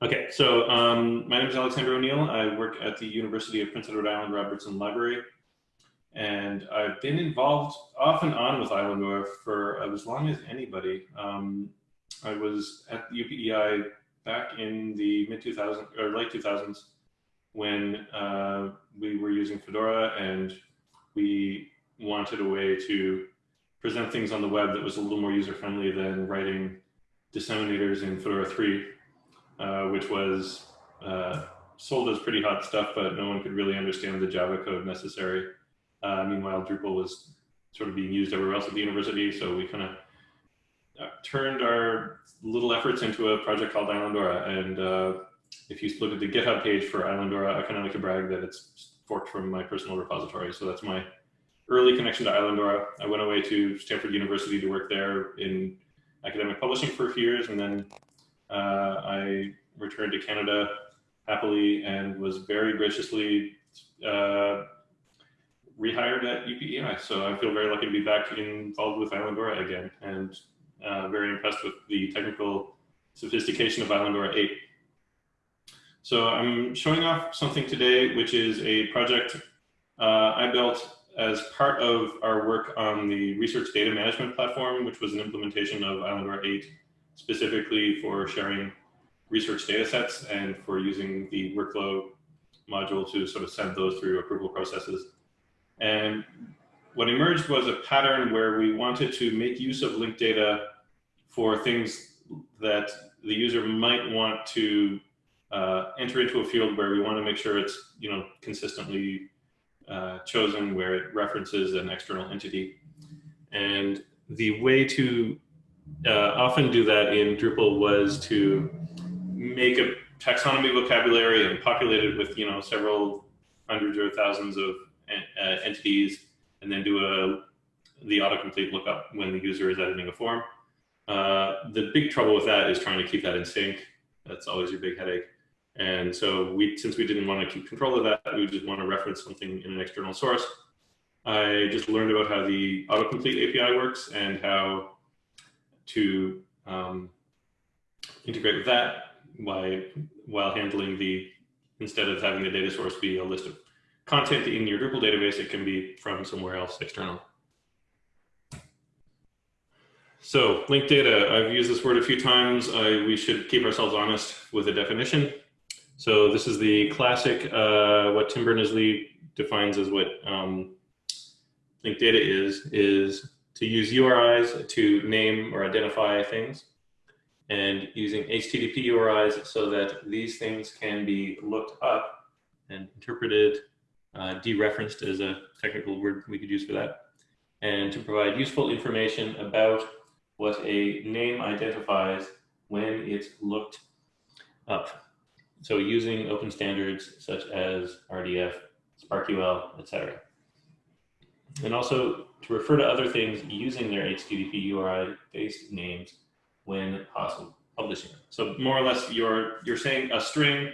Okay, so um, my name is Alexander O'Neill. I work at the University of Prince Edward Island Robertson Library. And I've been involved off and on with Islandora for as long as anybody. Um, I was at UPEI back in the mid 2000s or late 2000s when uh, we were using Fedora and we wanted a way to present things on the web that was a little more user friendly than writing disseminators in Fedora 3 uh, which was uh, sold as pretty hot stuff, but no one could really understand the Java code necessary. Uh, meanwhile, Drupal was sort of being used everywhere else at the university, so we kind of uh, turned our little efforts into a project called Islandora. And uh, if you look at the GitHub page for Islandora, I kind of like to brag that it's forked from my personal repository. So that's my early connection to Islandora. I went away to Stanford University to work there in academic publishing for a few years, and then I returned to Canada happily and was very graciously uh, rehired at UPEI. So I feel very lucky to be back involved with Islandora again and uh, very impressed with the technical sophistication of Islandora 8. So I'm showing off something today, which is a project uh, I built as part of our work on the research data management platform, which was an implementation of Islandora 8 specifically for sharing research data sets and for using the workflow module to sort of send those through approval processes. And what emerged was a pattern where we wanted to make use of linked data for things that the user might want to uh, enter into a field where we want to make sure it's you know consistently uh, chosen where it references an external entity. And the way to uh, often do that in Drupal was to make a taxonomy vocabulary and populate it with, you know, several hundreds or thousands of uh, entities, and then do a the autocomplete lookup when the user is editing a form. Uh, the big trouble with that is trying to keep that in sync. That's always your big headache. And so we, since we didn't want to keep control of that, we just want to reference something in an external source. I just learned about how the autocomplete API works and how to um, integrate with that while, while handling the, instead of having the data source be a list of content in your Drupal database, it can be from somewhere else external. So linked data, I've used this word a few times. I, we should keep ourselves honest with a definition. So this is the classic, uh, what Tim Berners-Lee defines as what um, linked data is, is to use URIs to name or identify things and using HTTP URIs so that these things can be looked up and interpreted, uh, dereferenced as a technical word we could use for that, and to provide useful information about what a name identifies when it's looked up. So using open standards such as RDF, SPARQL, etc and also to refer to other things using their HTTP URI based names when possible publishing So more or less you're, you're saying a string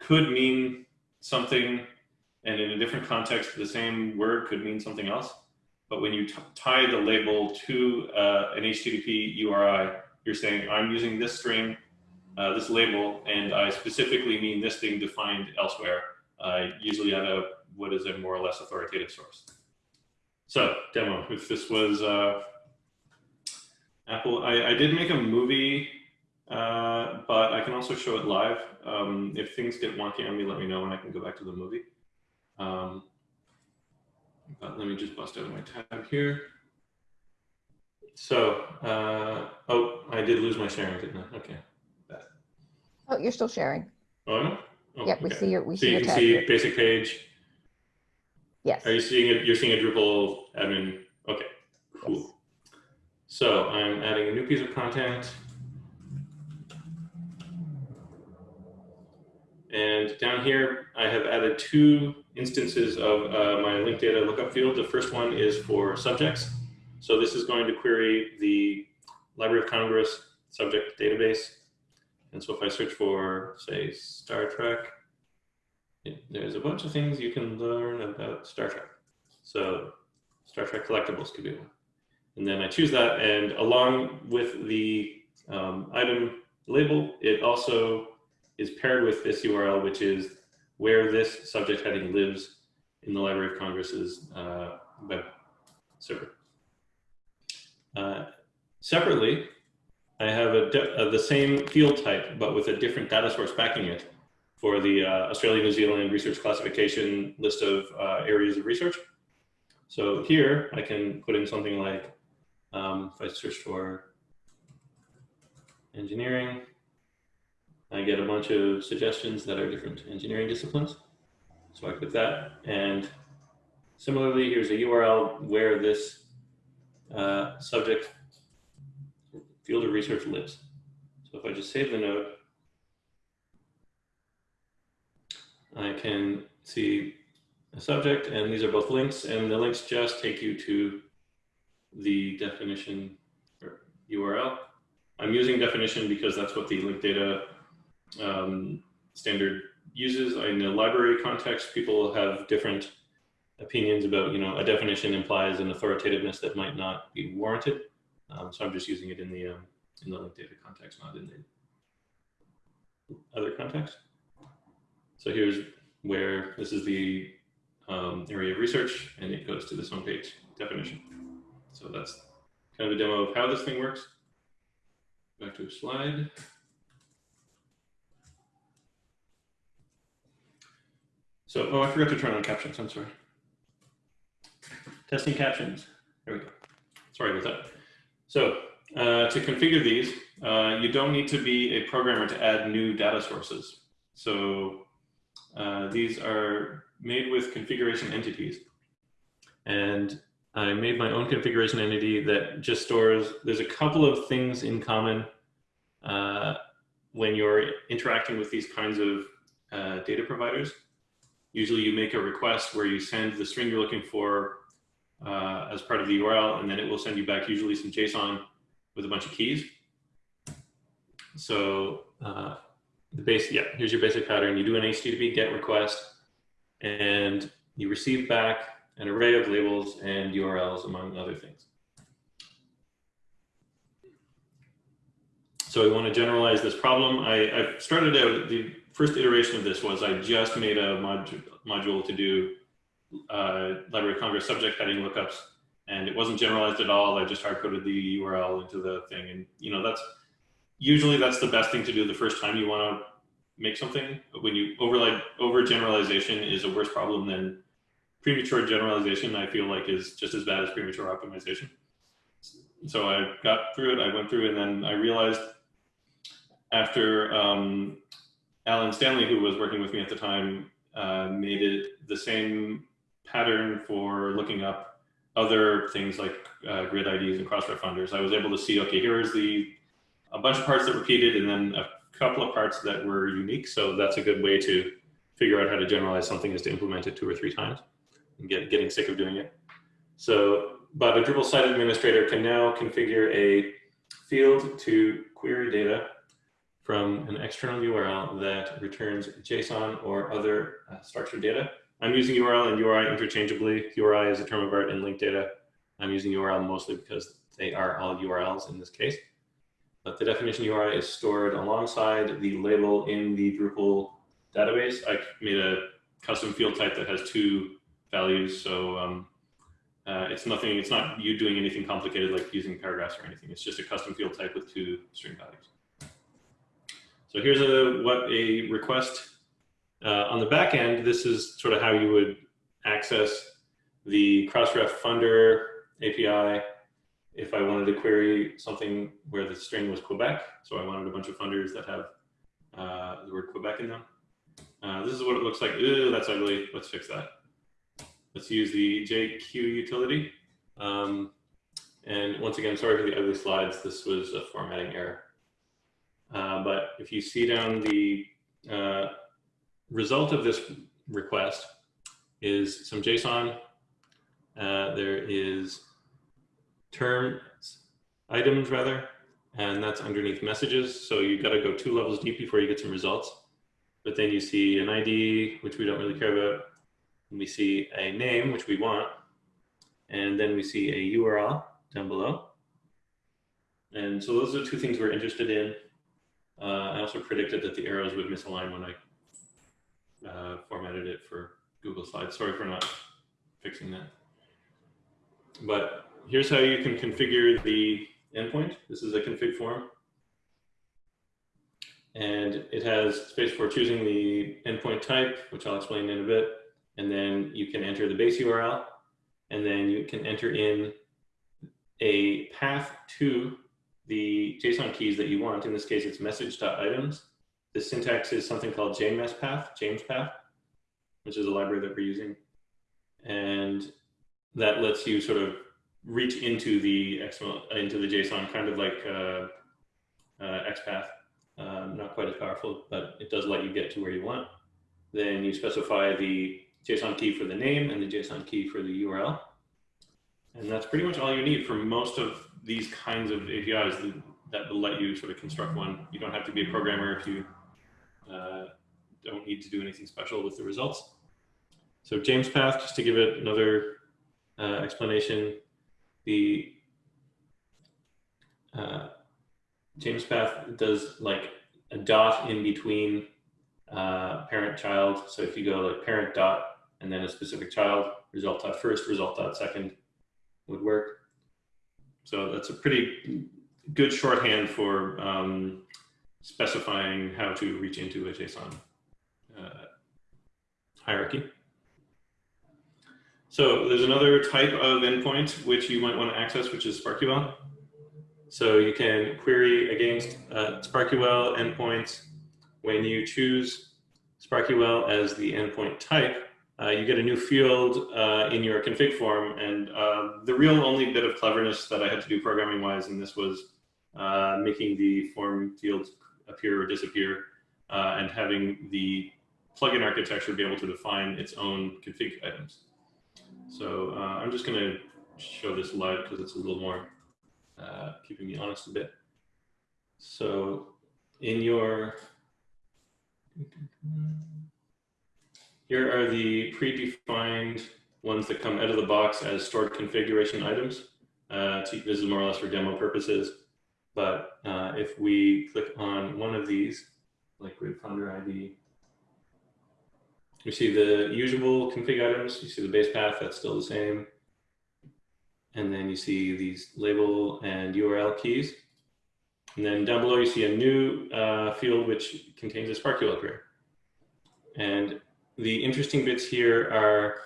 could mean something and in a different context, the same word could mean something else. But when you tie the label to uh, an HTTP URI, you're saying, I'm using this string, uh, this label, and I specifically mean this thing defined elsewhere, uh, usually at a, what is a more or less authoritative source. So demo, if this was uh, Apple, I, I did make a movie, uh, but I can also show it live. Um, if things get wonky on me, let me know and I can go back to the movie. Um, but let me just bust out of my tab here. So, uh, oh, I did lose my sharing, didn't I? Okay. Oh, you're still sharing. Oh, no? Oh, yep, we see your we so see you your can see here. basic page. Yes. Are you seeing it? You're seeing a Drupal admin. Okay, cool. Yes. So I'm adding a new piece of content. And down here, I have added two instances of uh, my linked data lookup field. The first one is for subjects. So this is going to query the Library of Congress subject database. And so if I search for, say, Star Trek, there's a bunch of things you can learn about Star Trek. So Star Trek collectibles could be one. And then I choose that, and along with the um, item label, it also is paired with this URL, which is where this subject heading lives in the Library of Congress's uh, web server. Uh, separately, I have a uh, the same field type, but with a different data source backing it for the uh, Australia New Zealand research classification list of uh, areas of research. So here I can put in something like, um, if I search for engineering, I get a bunch of suggestions that are different engineering disciplines. So I click that. And similarly, here's a URL where this uh, subject field of research lives. So if I just save the node, I can see a subject and these are both links and the links just take you to the definition URL. I'm using definition because that's what the link data um, standard uses. In the library context, people have different opinions about, you know, a definition implies an authoritativeness that might not be warranted. Um, so I'm just using it in the um, in the link data context, not in the other context. So here's where this is the um, area of research, and it goes to this homepage definition. So that's kind of a demo of how this thing works. Back to a slide. So, oh, I forgot to turn on captions. I'm sorry. Testing captions. There we go. Sorry about that. So uh, to configure these, uh, you don't need to be a programmer to add new data sources. So uh, these are made with configuration entities. And I made my own configuration entity that just stores, there's a couple of things in common uh, when you're interacting with these kinds of uh, data providers. Usually you make a request where you send the string you're looking for uh, as part of the URL, and then it will send you back usually some JSON with a bunch of keys. So uh, the base, yeah, here's your basic pattern. You do an HTTP GET request, and you receive back an array of labels and URLs, among other things. So we want to generalize this problem. I, I started out, the first iteration of this was I just made a mod module to do uh, Library of Congress subject heading lookups, and it wasn't generalized at all. I just hard coded the URL into the thing, and you know that's usually that's the best thing to do the first time you want to make something. When you overlay over generalization is a worse problem than premature generalization. I feel like is just as bad as premature optimization. So I got through it. I went through, it, and then I realized after um, Alan Stanley, who was working with me at the time, uh, made it the same pattern for looking up other things like uh, grid IDs and crossref funders. I was able to see, okay, here's the a bunch of parts that repeated and then a couple of parts that were unique. So that's a good way to figure out how to generalize something is to implement it two or three times and get getting sick of doing it. So, but a Drupal site administrator can now configure a field to query data from an external URL that returns JSON or other uh, structured data. I'm using URL and URI interchangeably. URI is a term of art in linked data. I'm using URL mostly because they are all URLs in this case. But the definition URI is stored alongside the label in the Drupal database. I made a custom field type that has two values. So um, uh, it's nothing, it's not you doing anything complicated like using paragraphs or anything. It's just a custom field type with two string values. So here's a what a request uh, on the back end. This is sort of how you would access the Crossref Funder API if I wanted to query something where the string was Quebec. So I wanted a bunch of funders that have uh, the word Quebec in them. Uh, this is what it looks like. Ew, that's ugly. Let's fix that. Let's use the JQ utility. Um, and once again, sorry for the ugly slides. This was a formatting error. Uh, but if you see down the uh, result of this request is some JSON. Uh, there is terms, items rather, and that's underneath messages. So you got to go two levels deep before you get some results. But then you see an ID, which we don't really care about. And we see a name, which we want. And then we see a URL down below. And so those are two things we're interested in. Uh, I also predicted that the arrows would misalign when I uh, formatted it for Google Slides. Sorry for not fixing that. But here's how you can configure the endpoint. This is a config form. And it has space for choosing the endpoint type, which I'll explain in a bit. And then you can enter the base URL. And then you can enter in a path to the JSON keys that you want. In this case, it's message.items. The syntax is something called JMESPath, James path, which is a library that we're using. And that lets you sort of reach into the XML, into the JSON, kind of like uh, uh, XPath. Um, not quite as powerful, but it does let you get to where you want. Then you specify the JSON key for the name and the JSON key for the URL. And that's pretty much all you need for most of these kinds of APIs that will let you sort of construct one. You don't have to be a programmer if you uh, don't need to do anything special with the results. So JMESPath, just to give it another uh, explanation, the uh, JMESPath does like a dot in between uh, parent child. So if you go like parent dot and then a specific child, result dot first, result dot second would work. So that's a pretty good shorthand for um, specifying how to reach into a JSON uh, hierarchy. So there's another type of endpoint which you might want to access, which is SPARQL. So you can query against uh, SPARQL endpoints. When you choose SPARQL as the endpoint type, uh, you get a new field uh, in your config form. And uh, the real only bit of cleverness that I had to do programming wise in this was uh, making the form fields appear or disappear uh, and having the plugin architecture be able to define its own config items. So uh, I'm just going to show this live because it's a little more keeping me honest a bit. So in your here are the predefined ones that come out of the box as stored configuration items. Uh, this is more or less for demo purposes. But uh, if we click on one of these, like with Funder ID, you see the usual config items. You see the base path, that's still the same. And then you see these label and URL keys. And then down below, you see a new uh, field which contains a SPARQL query. And the interesting bits here are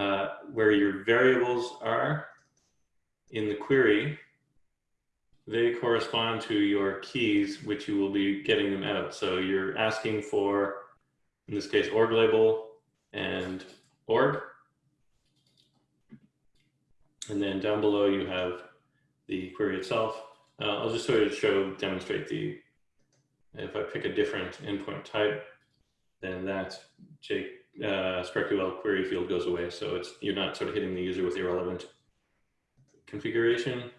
uh, where your variables are in the query. They correspond to your keys, which you will be getting them out. So you're asking for, in this case, org label and org. And then down below you have the query itself. Uh, I'll just sort of show, demonstrate the, if I pick a different endpoint type, then that J, uh, SPARQL query field goes away. So it's you're not sort of hitting the user with irrelevant configuration.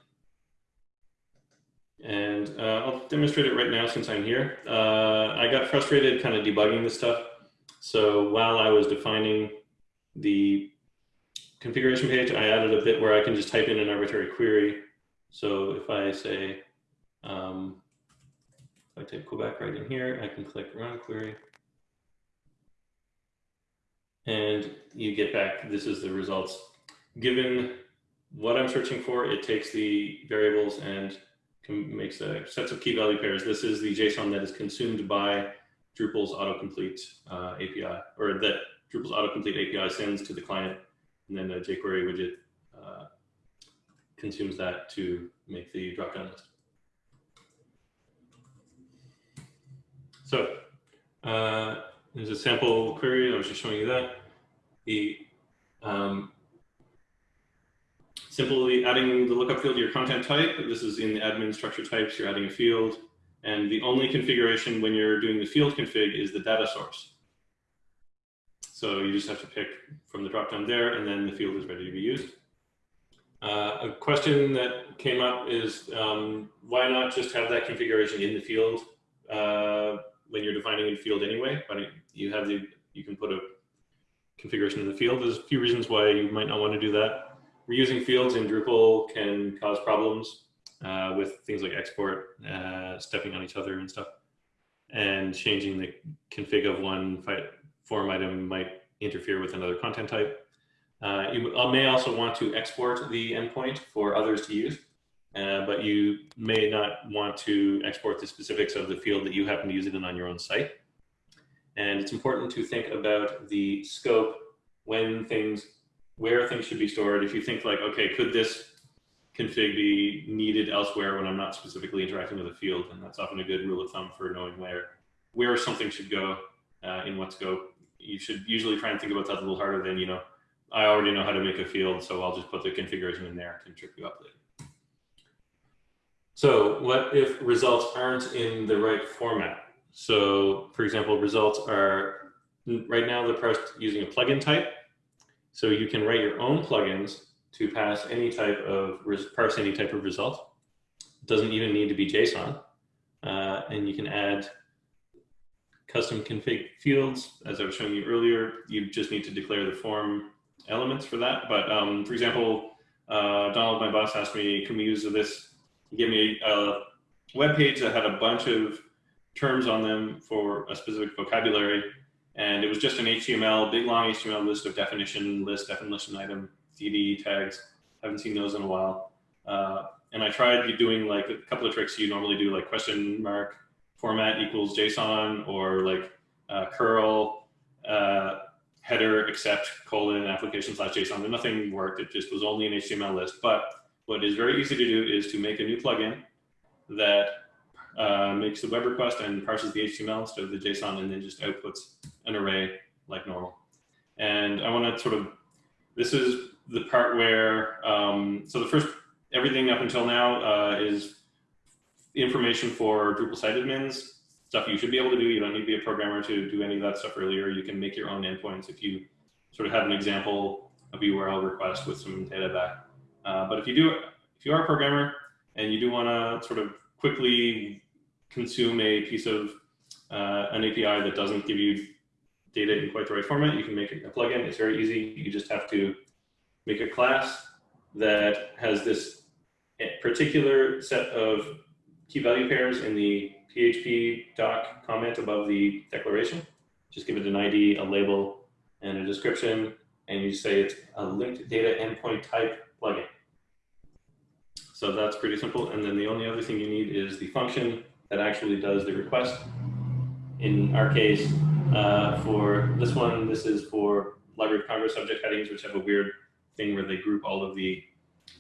And uh, I'll demonstrate it right now since I'm here. Uh, I got frustrated kind of debugging this stuff. So while I was defining the configuration page, I added a bit where I can just type in an arbitrary query. So if I say, um, if I type Quebec right in here, I can click run query and you get back, this is the results. Given what I'm searching for, it takes the variables and makes a sets of key value pairs. This is the JSON that is consumed by Drupal's autocomplete uh, API, or that Drupal's autocomplete API sends to the client, and then the jQuery widget uh, consumes that to make the dropdown list. So uh, there's a sample query. I was just showing you that. The um, simply adding the lookup field to your content type. This is in the admin structure types. You're adding a field. And the only configuration when you're doing the field config is the data source. So you just have to pick from the dropdown there, and then the field is ready to be used. Uh, a question that came up is um, why not just have that configuration in the field uh, when you're defining a field anyway? But you have the you can put a configuration in the field. There's a few reasons why you might not want to do that. Reusing fields in Drupal can cause problems. Uh, with things like export, uh, stepping on each other and stuff. And changing the config of one form item might interfere with another content type. Uh, you may also want to export the endpoint for others to use, uh, but you may not want to export the specifics of the field that you happen to use it in on your own site. And it's important to think about the scope when things, where things should be stored. If you think like, okay, could this config be needed elsewhere when I'm not specifically interacting with a field? And that's often a good rule of thumb for knowing where, where something should go uh, in what scope. You should usually try and think about that a little harder than, you know, I already know how to make a field, so I'll just put the configuration in there. Can trip you up later. So what if results aren't in the right format? So for example, results are, right now they're parsed using a plugin type. So you can write your own plugins to pass any type of, parse any type of result. It doesn't even need to be JSON. Uh, and you can add custom config fields. As I was showing you earlier, you just need to declare the form elements for that. But um, for example, uh, Donald, my boss, asked me, can we use this? He gave me a web page that had a bunch of terms on them for a specific vocabulary. And it was just an HTML, big long HTML list of definition list, definition item, DD tags. Haven't seen those in a while. Uh, and I tried doing like a couple of tricks you normally do, like question mark format equals JSON or like uh, curl uh, header except colon application slash JSON. And nothing worked. It just was only an HTML list. But what is very easy to do is to make a new plugin that uh, makes the web request and parses the HTML instead of the JSON and then just outputs an array like normal. And I want to sort of, this is the part where, um, so the first, everything up until now uh, is information for Drupal site admins, stuff you should be able to do. You don't need to be a programmer to do any of that stuff earlier. You can make your own endpoints if you sort of have an example of URL request with some data back. Uh, but if you do, if you are a programmer and you do want to sort of quickly consume a piece of uh, an API that doesn't give you data in quite the right format, you can make a plugin. It's very easy. You just have to make a class that has this particular set of key value pairs in the PHP doc comment above the declaration. Just give it an ID, a label, and a description, and you say it's a linked data endpoint type plugin. So that's pretty simple. And then the only other thing you need is the function that actually does the request. In our case, uh, for this one, this is for Library of Congress subject headings, which have a weird thing where they group all of the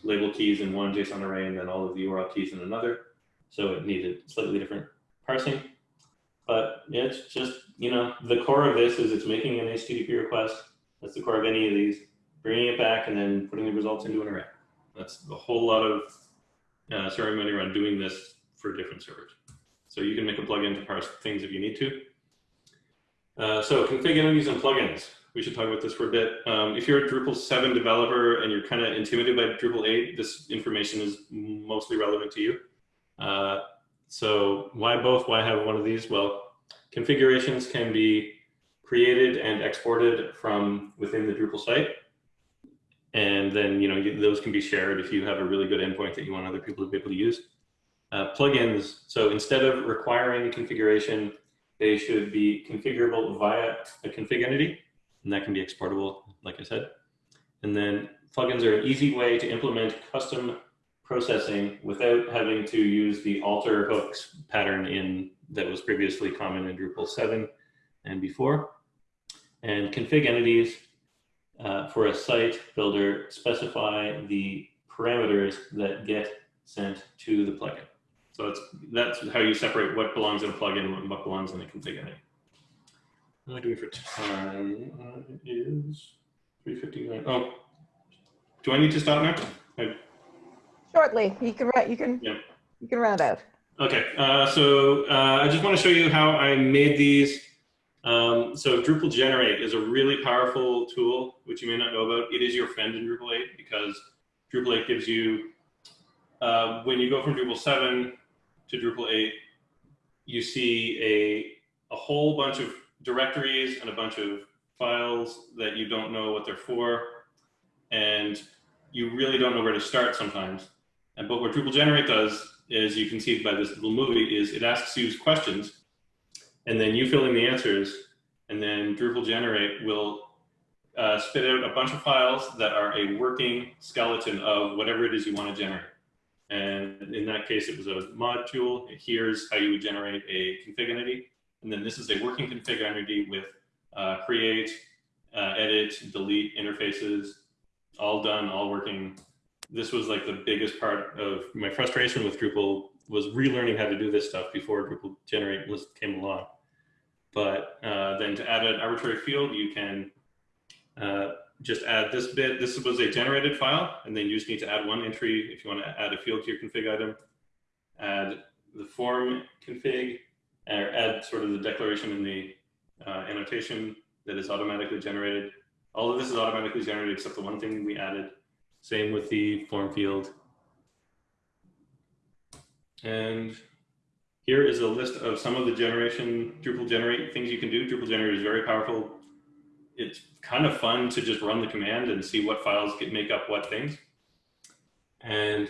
label keys in one JSON array and then all of the URL keys in another. So it needed slightly different parsing. But it's just, you know, the core of this is it's making an HTTP request. That's the core of any of these, bringing it back and then putting the results into an array. That's a whole lot of uh, ceremony around doing this for different servers. So you can make a plugin to parse things if you need to. Uh, so config entities and plugins. We should talk about this for a bit. Um, if you're a Drupal 7 developer and you're kind of intimidated by Drupal 8, this information is mostly relevant to you. Uh, so why both? Why have one of these? Well, configurations can be created and exported from within the Drupal site. And then, you know, those can be shared if you have a really good endpoint that you want other people to be able to use. Uh, plugins, so instead of requiring configuration, they should be configurable via a config entity, and that can be exportable, like I said. And then plugins are an easy way to implement custom processing without having to use the alter hooks pattern in that was previously common in Drupal 7 and before. And config entities uh, for a site builder specify the parameters that get sent to the plugin. So that's, that's how you separate what belongs in a plugin and what belongs in a config entity. What am I doing for time? Uh, it is 3.59. Oh, do I need to stop now? I, Shortly, you can, you can, Yeah. you can round out. Okay, uh, so uh, I just want to show you how I made these. Um, so Drupal Generate is a really powerful tool, which you may not know about. It is your friend in Drupal 8 because Drupal 8 gives you, uh, when you go from Drupal 7 to Drupal 8, you see a, a whole bunch of directories and a bunch of files that you don't know what they're for. And you really don't know where to start sometimes. And but what Drupal generate does is you can see by this little movie is it asks you questions and then you fill in the answers and then Drupal generate will uh, spit out a bunch of files that are a working skeleton of whatever it is you want to generate. And in that case, it was a module. Here's how you would generate a config entity. And then this is a working config entity with uh, create, uh, edit, delete interfaces, all done, all working. This was like the biggest part of my frustration with Drupal was relearning how to do this stuff before Drupal generate was came along. But uh, then to add an arbitrary field, you can uh, just add this bit. This was a generated file, and then you just need to add one entry if you want to add a field to your config item. Add the form config, or add sort of the declaration in the uh, annotation that is automatically generated. All of this is automatically generated except the one thing we added. Same with the form field. And here is a list of some of the generation Drupal generate things you can do. Drupal generate is very powerful. It's kind of fun to just run the command and see what files get make up what things. And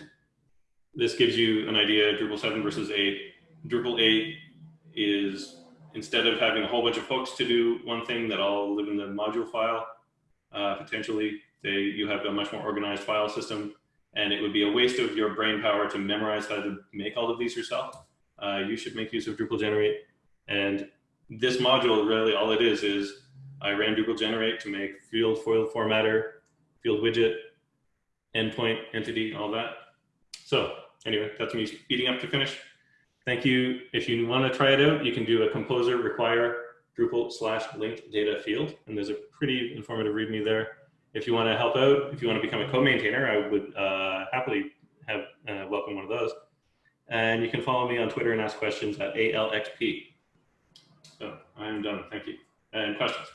this gives you an idea, Drupal 7 versus 8. Drupal 8 is, instead of having a whole bunch of hooks to do one thing that all live in the module file, uh, potentially, they, you have a much more organized file system. And it would be a waste of your brain power to memorize how to make all of these yourself. Uh, you should make use of Drupal generate. And this module, really all it is, is I ran Drupal generate to make field foil formatter, field widget, endpoint, entity, all that. So anyway, that's me speeding up to finish. Thank you. If you want to try it out, you can do a composer require Drupal slash linked data field. And there's a pretty informative readme there. If you want to help out, if you want to become a co-maintainer, I would uh, happily have uh, welcome one of those. And you can follow me on Twitter and ask questions at ALXP. So I'm done. Thank you. And questions?